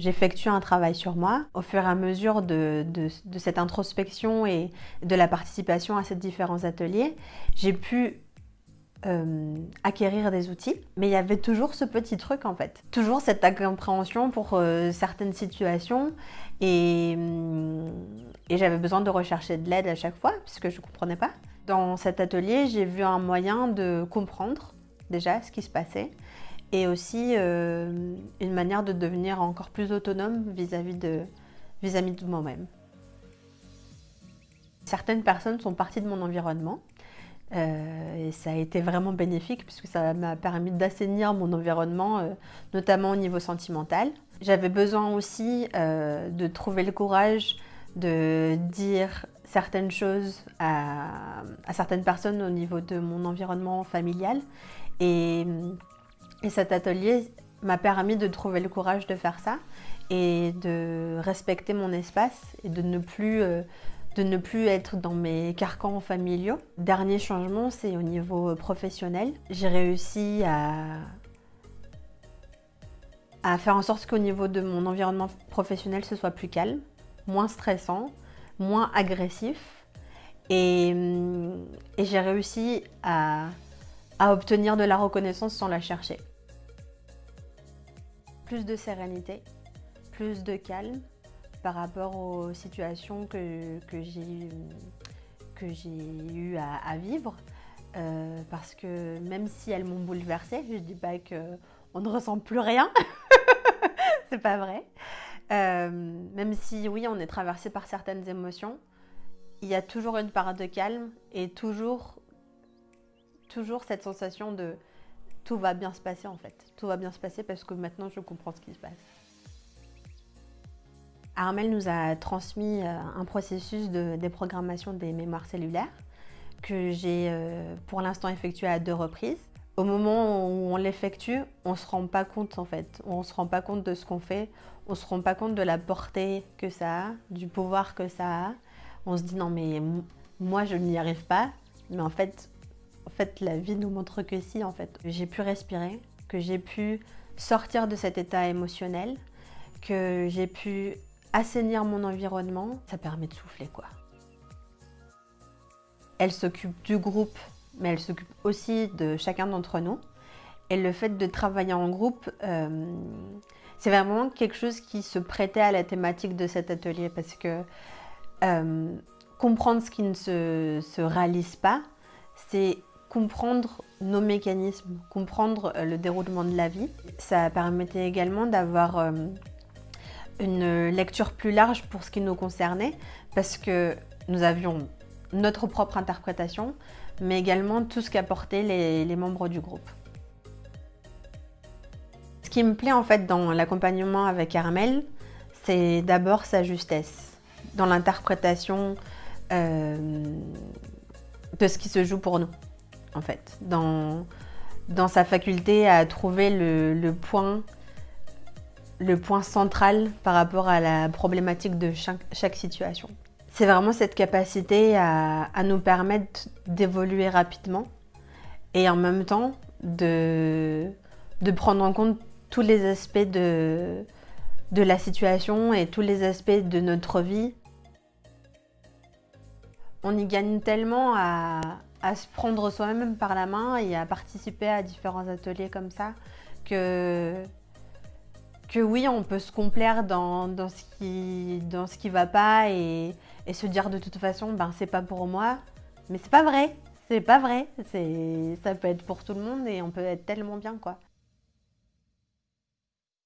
j'effectue un travail sur moi. Au fur et à mesure de, cette introspection et de la participation à ces différents ateliers, j'ai pu euh, acquérir des outils, mais il y avait toujours ce petit truc en fait. Toujours cette incompréhension pour euh, certaines situations hum, et j'avais besoin de rechercher de l'aide à chaque fois puisque je ne comprenais pas. Dans cet atelier, j'ai vu un moyen de comprendre déjà ce qui se passait et aussi euh, une manière de devenir encore plus autonome vis-à-vis de, vis -vis de moi-même. Certaines personnes sont parties de mon environnement euh, et ça a été vraiment bénéfique puisque ça m'a permis d'assainir mon environnement, euh, notamment au niveau sentimental. J'avais besoin aussi de trouver le courage de dire certaines choses à, certaines personnes au niveau de mon environnement familial. Et, et cet atelier m'a permis de trouver le courage de faire ça et de respecter mon espace et de ne plus plus être dans mes carcans familiaux. Dernier changement, c'est au niveau professionnel. J'ai réussi à, faire en sorte qu'au niveau de mon environnement professionnel, ce soit plus calme, moins stressant, moins agressif. Et, j'ai réussi à obtenir de la reconnaissance sans la chercher. Plus de sérénité, plus de calme, par rapport aux situations que, que j'ai eu à, vivre. Euh, parce que même si elles m'ont bouleversée, je ne dis pas qu'on ne ressent plus rien, c'est pas vrai. Euh, même si oui, on est traversé par certaines émotions, il y a toujours une part de calme et toujours, toujours cette sensation de tout va bien se passer en fait. Tout va bien se passer parce que maintenant je comprends ce qui se passe. Armel nous a transmis euh, un processus de déprogrammation des mémoires cellulaires que j'ai euh, pour l'instant effectué à deux reprises. Au moment où on l'effectue, on ne se rend pas compte en fait. On ne se rend pas compte de ce qu'on fait. On ne se rend pas compte de la portée que ça a, du pouvoir que ça a. On se dit non mais moi je n'y arrive pas. Mais en fait, fait la vie nous montre que si en fait. J'ai pu respirer, que j'ai pu sortir de cet état émotionnel, que j'ai pu assainir mon environnement, ça permet de souffler quoi. Elle s'occupe du groupe, mais elle s'occupe aussi de chacun d'entre nous. Et le fait de travailler en groupe, euh, c'est vraiment quelque chose qui se prêtait à la thématique de cet atelier parce que euh, comprendre ce qui ne se, réalise pas, c'est comprendre nos mécanismes, comprendre euh, le déroulement de la vie. Ça permettait également d'avoir une lecture plus large pour ce qui nous concernait, parce que nous avions notre propre interprétation, mais également tout ce qu'apportaient les, les membres du groupe. Ce qui me plaît en fait dans l'accompagnement avec Armel, c'est d'abord sa justesse, dans l'interprétation euh, de ce qui se joue pour nous, en fait, dans, dans sa faculté à trouver le, le point le point central par rapport à la problématique de chaque, situation. C'est vraiment cette capacité à, nous permettre d'évoluer rapidement et en même temps de, de, prendre en compte tous les aspects de, de la situation et tous les aspects de notre vie. On y gagne tellement à, à se prendre soi-même par la main et à participer à différents ateliers comme ça que oui, on peut se complaire dans, ce qui dans va pas et, et, se dire de toute façon, ben c'est pas pour moi. Mais c'est pas vrai, c'est pas vrai. Ça peut être pour tout le monde et on peut être tellement bien quoi.